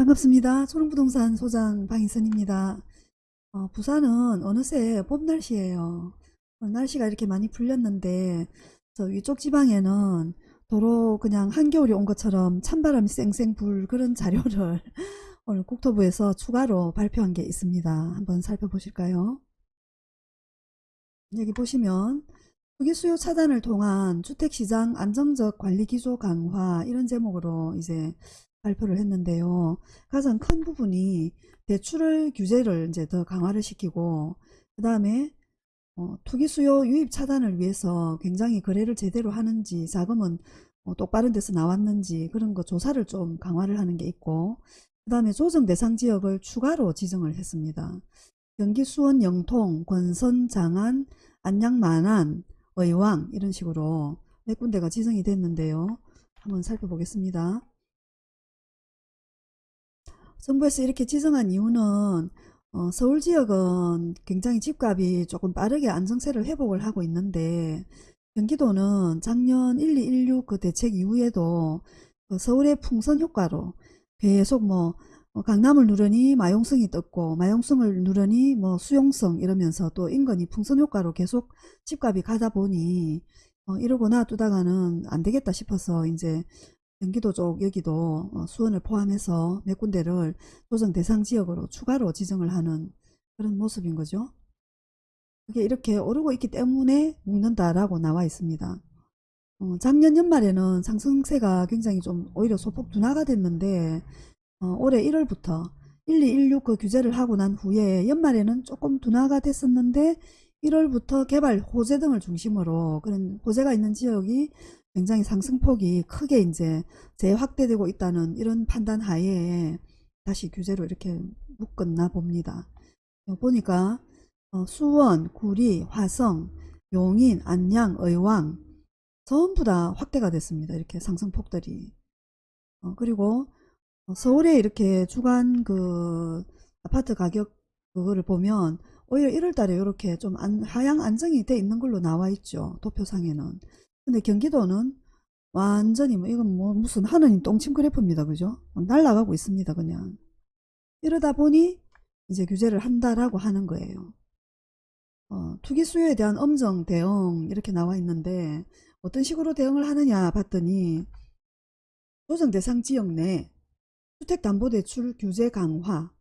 반갑습니다. 초롱부동산 소장 방희선입니다. 어, 부산은 어느새 봄 날씨예요. 어, 날씨가 이렇게 많이 풀렸는데 저 위쪽 지방에는 도로 그냥 한겨울이 온 것처럼 찬바람이 쌩쌩 불 그런 자료를 오늘 국토부에서 추가로 발표한 게 있습니다. 한번 살펴보실까요? 여기 보시면 투기 수요 차단을 통한 주택시장 안정적 관리 기조 강화 이런 제목으로 이제 발표를 했는데요. 가장 큰 부분이 대출을 규제를 이제 더 강화를 시키고 그 다음에 어, 투기 수요 유입 차단을 위해서 굉장히 거래를 제대로 하는지 자금은 어, 똑바른 데서 나왔는지 그런 거 조사를 좀 강화를 하는 게 있고 그 다음에 조정 대상 지역을 추가로 지정을 했습니다. 경기 수원 영통 권선 장안 안양 만안 의왕 이런 식으로 몇 군데가 지정이 됐는데요. 한번 살펴보겠습니다. 정부에서 이렇게 지정한 이유는 어, 서울 지역은 굉장히 집값이 조금 빠르게 안정세를 회복을 하고 있는데 경기도는 작년 1216 그 대책 이후에도 그 서울의 풍선 효과로 계속 뭐 어, 강남을 누르니 마용성이 떴고 마용성을 누르니 뭐 수용성 이러면서 또 인건이 풍선 효과로 계속 집값이 가다 보니 어, 이러고 놔두다가는 안 되겠다 싶어서 이제 경기도 쪽 여기도 어, 수원을 포함해서 몇 군데를 조정 대상 지역으로 추가로 지정을 하는 그런 모습인 거죠. 그게 이렇게 오르고 있기 때문에 묶는다라고 나와 있습니다. 어, 작년 연말에는 상승세가 굉장히 좀 오히려 소폭 둔화가 됐는데 어, 올해 1월부터 1216 그 규제를 하고 난 후에 연말에는 조금 둔화가 됐었는데 1월부터 개발 호재 등을 중심으로 그런 호재가 있는 지역이 굉장히 상승폭이 크게 이제 재확대되고 있다는 이런 판단 하에 다시 규제로 이렇게 묶었나 봅니다. 어, 보니까 어, 수원, 구리, 화성, 용인, 안양, 의왕 전부 다 확대가 됐습니다. 이렇게 상승폭들이. 어, 그리고 서울에 이렇게 주간 그 아파트 가격 그거를 보면 오히려 1월 달에 이렇게 좀 안, 하향 안정이 돼 있는 걸로 나와 있죠. 도표상에는. 근데 경기도는 완전히 뭐 이건 뭐 무슨 하느님 똥침 그래프입니다. 그죠? 날라가고 있습니다. 그냥. 이러다 보니 이제 규제를 한다라고 하는 거예요. 어, 투기 수요에 대한 엄정 대응 이렇게 나와 있는데 어떤 식으로 대응을 하느냐 봤더니 조정 대상 지역 내 주택담보대출 규제 강화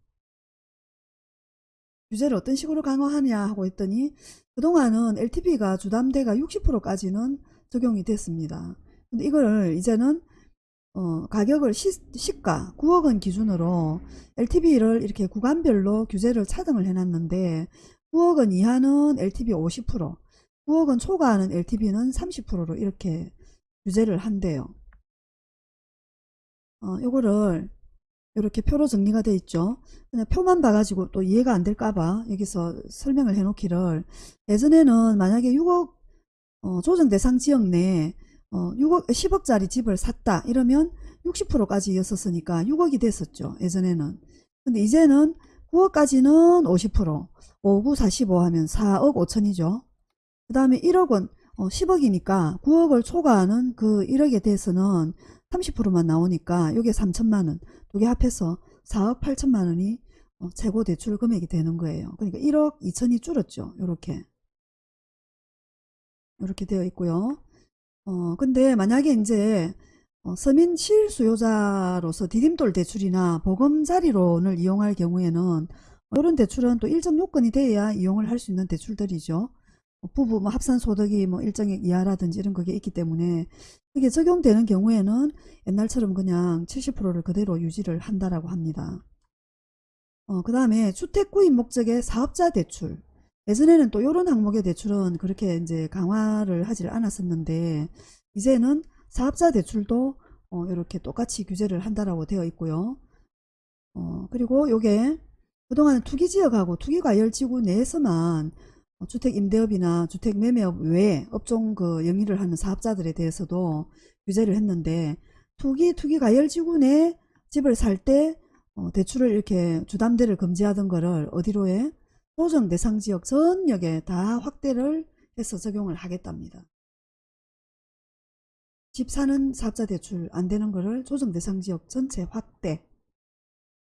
규제를 어떤 식으로 강화하냐 하고 했더니 그동안은 LTV가 주담대가 60%까지는 적용이 됐습니다. 근데 이걸 이제는 어, 가격을 시, 시가 9억 원 기준으로 LTV를 이렇게 구간별로 규제를 차등을 해놨는데 9억 원 이하는 LTV 50% 9억 원 초과하는 LTV는 30%로 이렇게 규제를 한대요. 어, 요거를 이렇게 표로 정리가 되어 있죠. 그냥 표만 봐가지고 또 이해가 안 될까봐 여기서 설명을 해놓기를 예전에는 만약에 6억 어, 조정 대상 지역 내에 어, 6억, 10억짜리 집을 샀다 이러면 60%까지 였었으니까 6억이 됐었죠. 예전에는. 근데 이제는 9억까지는 50% 59, 45 하면 4억 5천이죠. 그 다음에 1억은 어, 10억이니까 9억을 초과하는 그 1억에 대해서는 30%만 나오니까 이게 3천만원 두 개 합해서 4억 8천만원이 어, 최고 대출 금액이 되는 거예요. 그러니까 1억 2천이 줄었죠. 이렇게 이렇게 되어 있고요. 어 근데 만약에 이제 어, 서민 실수요자로서 디딤돌 대출이나 보금자리론을 이용할 경우에는 이런 대출은 또 일정 요건이 돼야 이용을 할 수 있는 대출들이죠. 뭐 부부 뭐 합산 소득이 뭐 일정액 이하라든지 이런 그게 있기 때문에 그게 적용되는 경우에는 옛날처럼 그냥 70%를 그대로 유지를 한다라고 합니다. 어, 그 다음에 주택 구입 목적의 사업자 대출. 예전에는 또 이런 항목의 대출은 그렇게 이제 강화를 하질 않았었는데 이제는 사업자 대출도 어, 이렇게 똑같이 규제를 한다라고 되어 있고요. 어, 그리고 요게 그동안 투기지역하고 투기과열지구 내에서만 어, 주택 임대업이나 주택 매매업 외에 업종 그 영위를 하는 사업자들에 대해서도 규제를 했는데 투기 투기 가열지구 내 집을 살때 어, 대출을 이렇게 주담대를 금지하던 거를 어디로 해? 조정 대상 지역 전역에 다 확대를 해서 적용을 하겠답니다. 집 사는 사업자 대출 안 되는 거를 조정 대상 지역 전체 확대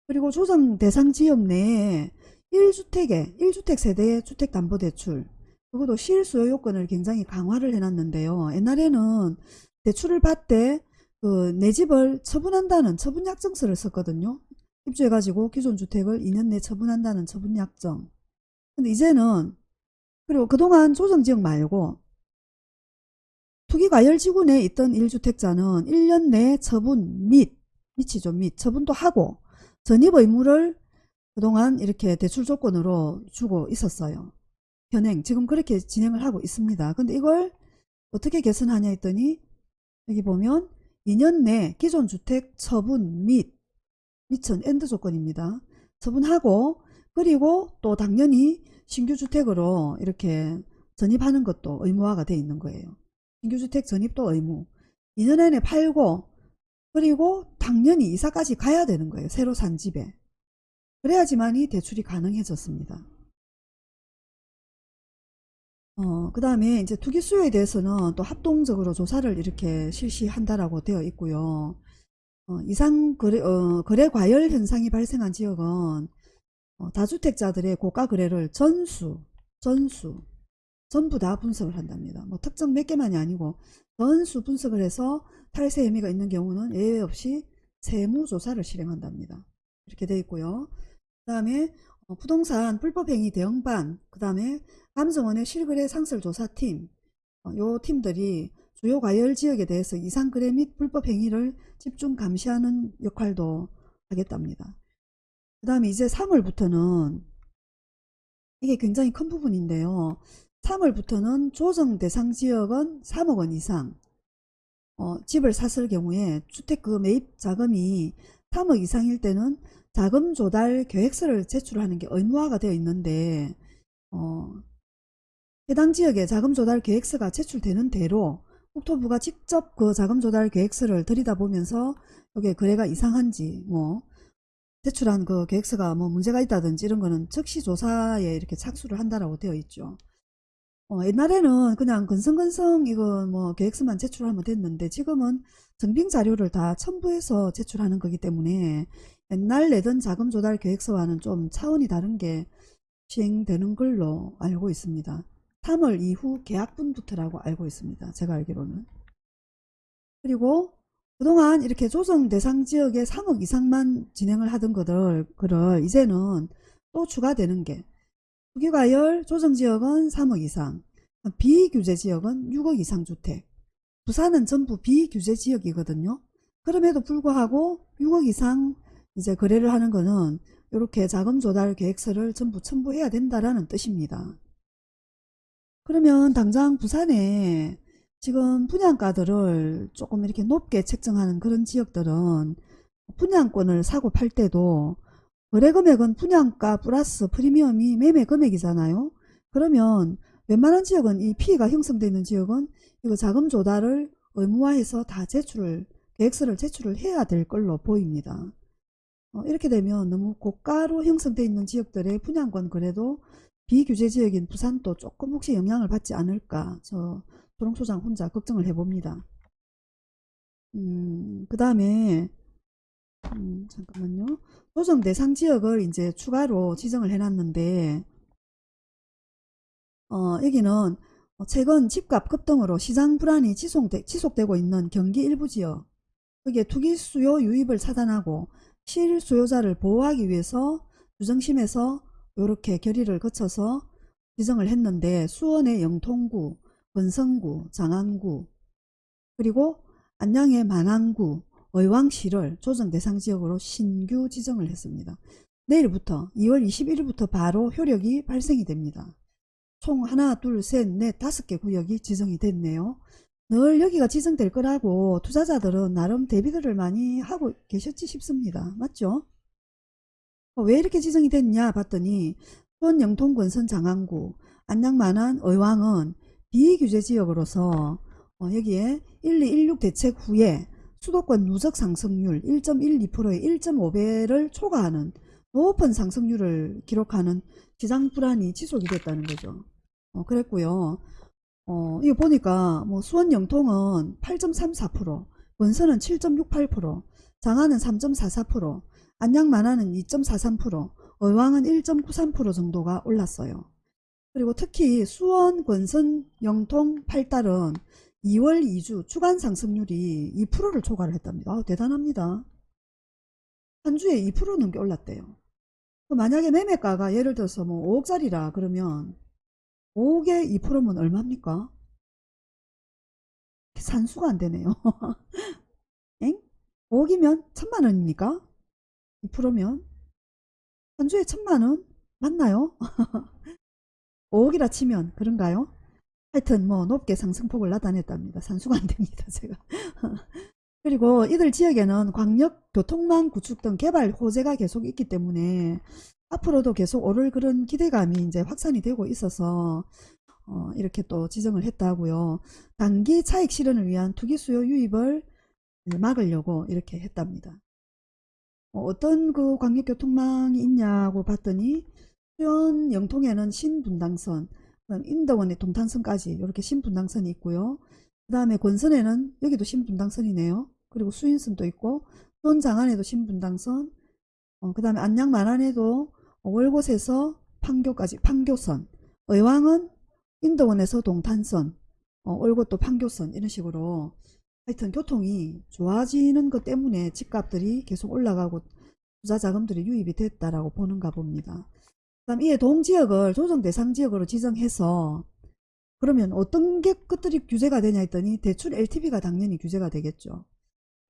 그리고 조정 대상 지역 내에 1주택에 1주택 세대의 주택담보대출 그것도 실수요 요건을 굉장히 강화를 해놨는데요. 옛날에는 대출을 받되 그 내 집을 처분한다는 처분약정서를 썼거든요. 입주해가지고 기존 주택을 2년 내 처분한다는 처분약정. 근데 이제는 그리고 그동안 조정지역 말고 투기과열지구 내에 있던 1주택자는 1년 내 처분 및 미치죠 및 처분도 하고 전입 의무를 그동안 이렇게 대출 조건으로 주고 있었어요. 현행 지금 그렇게 진행을 하고 있습니다. 근데 이걸 어떻게 개선하냐 했더니 여기 보면 2년 내 기존 주택 처분 및 및 전입 의무 조건입니다. 처분하고 그리고 또 당연히 신규 주택으로 이렇게 전입하는 것도 의무화가 돼 있는 거예요. 신규 주택 전입도 의무. 2년 안에 팔고 그리고 당연히 이사까지 가야 되는 거예요. 새로 산 집에. 그래야지만 이 대출이 가능해졌습니다. 어, 그 다음에 이제 투기 수요에 대해서는 또 합동적으로 조사를 이렇게 실시한다라고 되어 있고요. 어, 이상 거래, 어, 거래 과열 현상이 발생한 지역은 어, 다주택자들의 고가 거래를 전수, 전수, 전부 다 분석을 한답니다. 뭐 특정 몇 개만이 아니고 전수 분석을 해서 탈세 혐의가 있는 경우는 예외 없이 세무조사를 실행한답니다. 이렇게 되어 있고요. 그 다음에 어, 부동산 불법행위 대응반, 그 다음에 감정원의 실거래 상설조사팀, 어, 요 팀들이 주요 과열 지역에 대해서 이상거래 및 불법행위를 집중 감시하는 역할도 하겠답니다. 그 다음에 이제 3월부터는 이게 굉장히 큰 부분인데요. 3월부터는 조정 대상 지역은 3억 원 이상 어, 집을 샀을 경우에 주택 그 매입 자금이 3억 이상일 때는 자금 조달 계획서를 제출하는 게 의무화가 되어 있는데 어, 해당 지역에 자금 조달 계획서가 제출되는 대로 국토부가 직접 그 자금 조달 계획서를 들여다보면서 여기에 거래가 이상한지 뭐 제출한 그 계획서가 뭐 문제가 있다든지 이런 거는 즉시 조사에 이렇게 착수를 한다라고 되어 있죠. 어, 옛날에는 그냥 건성건성 이거 뭐 계획서만 제출하면 됐는데 지금은 증빙 자료를 다 첨부해서 제출하는 거기 때문에 옛날 내던 자금 조달 계획서와는 좀 차원이 다른 게 시행되는 걸로 알고 있습니다. 3월 이후 계약분부터라고 알고 있습니다. 제가 알기로는. 그리고 그동안 이렇게 조정 대상 지역에 3억 이상만 진행을 하던 것들, 그를 이제는 또 추가되는 게 투기과열 조정 지역은 3억 이상, 비규제 지역은 6억 이상 주택. 부산은 전부 비규제 지역이거든요. 그럼에도 불구하고 6억 이상 이제 거래를 하는 거는 이렇게 자금 조달 계획서를 전부 첨부해야 된다라는 뜻입니다. 그러면 당장 부산에 지금 분양가들을 조금 이렇게 높게 책정하는 그런 지역들은 분양권을 사고 팔 때도 거래 금액은 분양가 플러스 프리미엄이 매매 금액이잖아요. 그러면 웬만한 지역은 이 피해가 형성되어 있는 지역은 이거 자금 조달을 의무화해서 다 제출을 계획서를 제출을 해야 될 걸로 보입니다. 어, 이렇게 되면 너무 고가로 형성되어 있는 지역들의 분양권 거래도 비규제 지역인 부산도 조금 혹시 영향을 받지 않을까 저 조롱소장 혼자 걱정을 해봅니다. 음, 그 다음에 음, 잠깐만요. 조정 대상 지역을 이제 추가로 지정을 해놨는데 어, 여기는 최근 집값 급등으로 시장 불안이 지속되, 지속되고 있는 경기 일부 지역 거기에 투기 수요 유입을 차단하고 실수요자를 보호하기 위해서 주정심에서 이렇게 결의를 거쳐서 지정을 했는데 수원의 영통구, 건성구, 장안구 그리고 안양의 만안구, 의왕시를 조정 대상 지역으로 신규 지정을 했습니다. 내일부터 2월 21일부터 바로 효력이 발생이 됩니다. 총 하나, 둘, 셋, 넷, 다섯 개 구역이 지정이 됐네요. 늘 여기가 지정될 거라고 투자자들은 나름 대비들을 많이 하고 계셨지 싶습니다. 맞죠? 어, 왜 이렇게 지정이 됐냐 봤더니 수원 영통권선 장안구 안양 만안 의왕은 비규제 지역으로서 어, 여기에 1216 대책 후에 수도권 누적 상승률 1.12%에 1.5배를 초과하는 높은 상승률을 기록하는 시장 불안이 지속이 됐다는 거죠. 어, 그랬고요. 어, 이거 보니까 뭐 수원 영통은 8.34%, 원선은 7.68%, 장안은 3.44%, 안양 만화는 2.43%, 의왕은 1.93% 정도가 올랐어요. 그리고 특히 수원, 권선, 영통, 팔달은 2월 2주 주간 상승률이 2%를 초과를 했답니다. 아, 대단합니다. 한 주에 2% 넘게 올랐대요. 그 만약에 매매가가 예를 들어서 뭐 5억짜리라 그러면 5억에 2%면 얼마입니까? 산수가 안 되네요. 엥? 5억이면 천만 원입니까? 2%면 한 주에 천만 원 맞나요? 5억이라 치면 그런가요? 하여튼 뭐 높게 상승폭을 나타냈답니다. 산수가 안 됩니다. 제가. 그리고 이들 지역에는 광역 교통망 구축 등 개발 호재가 계속 있기 때문에 앞으로도 계속 오를 그런 기대감이 이제 확산이 되고 있어서 어, 이렇게 또 지정을 했다고요. 단기 차익 실현을 위한 투기 수요 유입을 막으려고 이렇게 했답니다. 어, 떤그 광역교통망이 있냐고 봤더니 수원 영통에는 신분당선, 인덕원의 동탄선까지 이렇게 신분당선이 있고요. 그 다음에 권선에는 여기도 신분당선이네요. 그리고 수인선도 있고 수원 장안에도 신분당선, 어, 그 다음에 안양 만안에도 월곶에서 판교까지 판교선, 의왕은 인덕원에서 동탄선, 어, 월곶도 판교선 이런 식으로 하여튼 교통이 좋아지는 것 때문에 집값들이 계속 올라가고 투자 자금들이 유입이 됐다라고 보는가 봅니다. 그다음 이에 동지역을 조정 대상 지역으로 지정해서 그러면 어떤 게 것들이 규제가 되냐 했더니 대출 LTV가 당연히 규제가 되겠죠.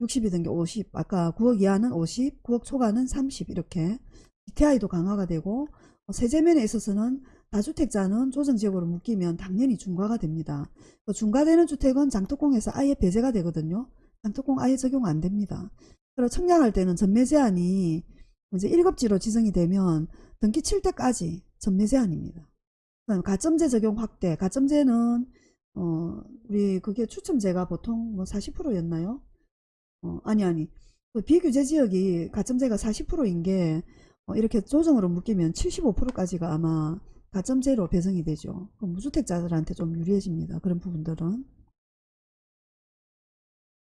60이던 게 50, 아까 9억 이하는 50, 9억 초과는 30 이렇게 DTI도 강화가 되고 세제면에 있어서는 다주택자는 조정지역으로 묶이면 당연히 중과가 됩니다. 그 중과되는 주택은 장특공에서 아예 배제가 되거든요. 장특공 아예 적용 안 됩니다. 그리고 청약할 때는 전매 제한이 이제 1급지로 지정이 되면 등기 칠 때까지 전매 제한입니다. 가점제 적용 확대, 가점제는 어 우리 그게 추첨제가 보통 뭐 40%였나요? 어 아니 아니 그 비규제 지역이 가점제가 40%인 게 어, 이렇게 조정으로 묶이면 75%까지가 아마 가점제로 배정이 되죠. 무주택자들한테 좀 유리해집니다. 그런 부분들은.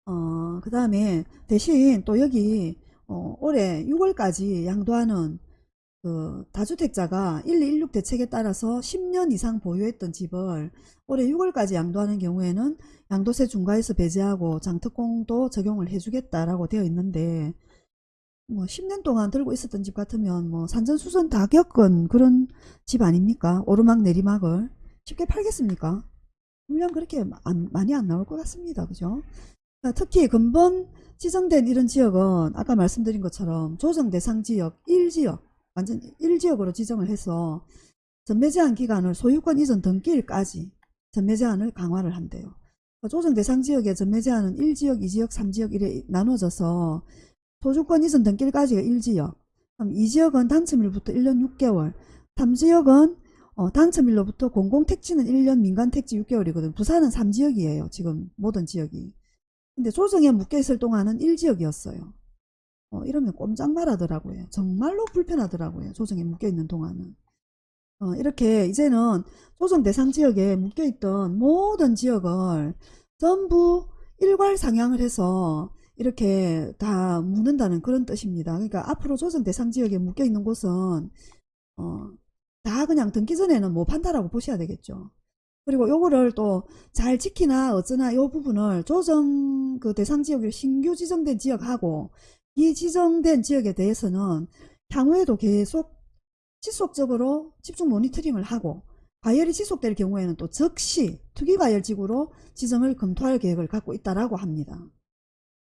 어, 그 다음에 대신 또 여기 어, 올해 6월까지 양도하는 그 다주택자가 1216 대책에 따라서 10년 이상 보유했던 집을 올해 6월까지 양도하는 경우에는 양도세 중과에서 배제하고 장특공도 적용을 해주겠다라고 되어 있는데 뭐 10년 동안 들고 있었던 집 같으면 뭐 산전수전 다 겪은 그런 집 아닙니까? 오르막 내리막을 쉽게 팔겠습니까? 물론 그렇게 안, 많이 안 나올 것 같습니다. 그죠? 특히 근본 지정된 이런 지역은 아까 말씀드린 것처럼 조정 대상 지역 1지역 완전 1지역으로 지정을 해서 전매 제한 기간을 소유권 이전 등기일까지 전매 제한을 강화를 한대요. 조정 대상 지역의 전매 제한은 1지역, 2지역, 3지역 이래 나눠져서 소주권 이전 등기일까지가 1지역. 그럼 2지역은 당첨일부터 1년 6개월 3지역은 어, 당첨일로부터 공공택지는 1년 민간택지 6개월이거든. 부산은 3지역이에요 지금 모든 지역이. 근데 조정에 묶여있을 동안은 1지역이었어요 어, 이러면 꼼짝 말하더라고요 정말로 불편하더라고요 조정에 묶여있는 동안은 어, 이렇게 이제는 조정 대상 지역에 묶여있던 모든 지역을 전부 일괄 상향을 해서 이렇게 다 묻는다는 그런 뜻입니다. 그러니까 앞으로 조정 대상 지역에 묶여 있는 곳은 어, 다 그냥 등기 전에는 못 판다라고 보셔야 되겠죠. 그리고 요거를 또 잘 지키나 어쩌나 요 부분을 조정 그 대상 지역이 신규 지정된 지역하고 이 지정된 지역에 대해서는 향후에도 계속 지속적으로 집중 모니터링을 하고 과열이 지속될 경우에는 또 즉시 투기과열지구로 지정을 검토할 계획을 갖고 있다라고 합니다.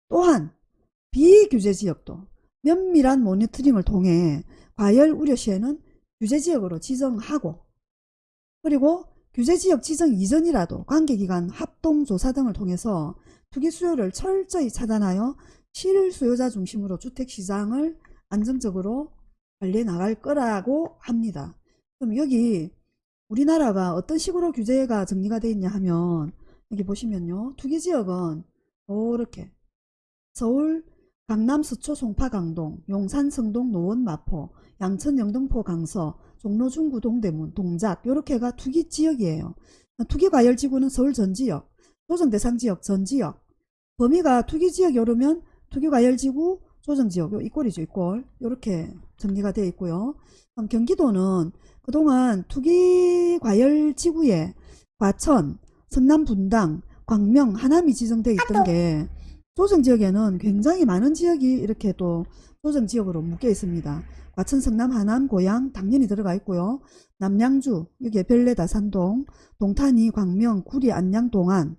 또한 비규제 지역도 면밀한 모니터링을 통해 과열 우려 시에는 규제 지역으로 지정하고 그리고 규제 지역 지정 이전이라도 관계기관 합동조사 등을 통해서 투기 수요를 철저히 차단하여 실수요자 중심으로 주택시장을 안정적으로 관리해 나갈 거라고 합니다. 그럼 여기 우리나라가 어떤 식으로 규제가 정리가 되어 있냐 하면 여기 보시면요. 투기지역은 이렇게 서울 강남 서초 송파 강동 용산 성동 노원 마포 양천 영등포 강서 종로 중구 동대문 동작 요렇게가 투기 지역이에요. 투기 과열지구는 서울 전지역 조정 대상 지역 전지역 범위가 투기 지역 요러면 투기 과열지구 조정지역 요 이꼴이죠 이꼴. 요렇게 정리가 되어 있고요. 그럼 경기도는 그동안 투기과열지구에 과천 성남 분당 광명 하남이 지정되어 있던 게 조정지역에는 굉장히 많은 지역이 이렇게 또 조정지역으로 묶여 있습니다. 과천 성남 하남 고양 당연히 들어가 있고요. 남양주 여기에 별내다 산동 동탄이 광명 구리 안양 동안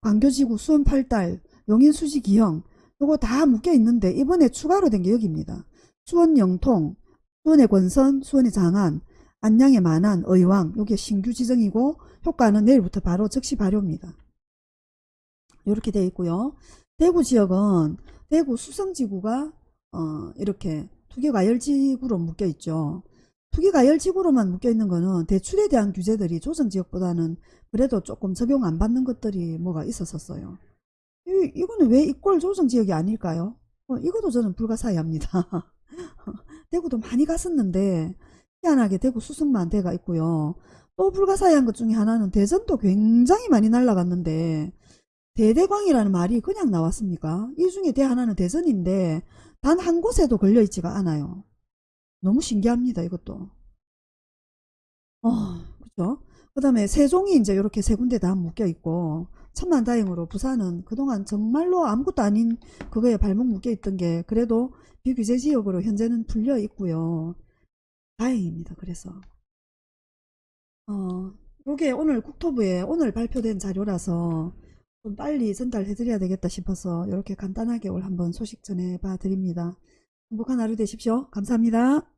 광교지구 수원 팔달 용인 수지 기형 요거 다 묶여 있는데 이번에 추가로 된 게 여기입니다. 수원 영통, 수원의 권선, 수원의 장안, 안양의 만안, 의왕 요게 신규 지정이고 효과는 내일부터 바로 즉시 발효입니다. 이렇게 되어 있고요. 대구 지역은 대구 수성지구가 어, 이렇게 투기과열지구로 묶여 있죠. 투기과열지구로만 묶여 있는 거는 대출에 대한 규제들이 조정지역보다는 그래도 조금 적용 안 받는 것들이 뭐가 있었었어요. 이, 이거는 왜 이꼴 조정지역이 아닐까요? 어, 이것도 저는 불가사의합니다. 대구도 많이 갔었는데 희한하게 대구 수성만 대가 있고요. 또 불가사의한 것 중에 하나는 대전도 굉장히 많이 날라갔는데 대대광이라는 말이 그냥 나왔습니까? 이 중에 대 하나는 대전인데 단 한 곳에도 걸려 있지가 않아요. 너무 신기합니다. 이것도. 어, 그죠? 그 다음에 세종이 이제 이렇게 세 군데 다 묶여 있고 천만다행으로 부산은 그동안 정말로 아무것도 아닌 그거에 발목 묶여 있던 게 그래도 비규제 지역으로 현재는 풀려 있고요. 다행입니다. 그래서 어 요게 오늘 국토부에 오늘 발표된 자료라서 좀 빨리 전달해 드려야 되겠다 싶어서 이렇게 간단하게 오늘 한번 소식 전해 봐 드립니다. 행복한 하루 되십시오. 감사합니다.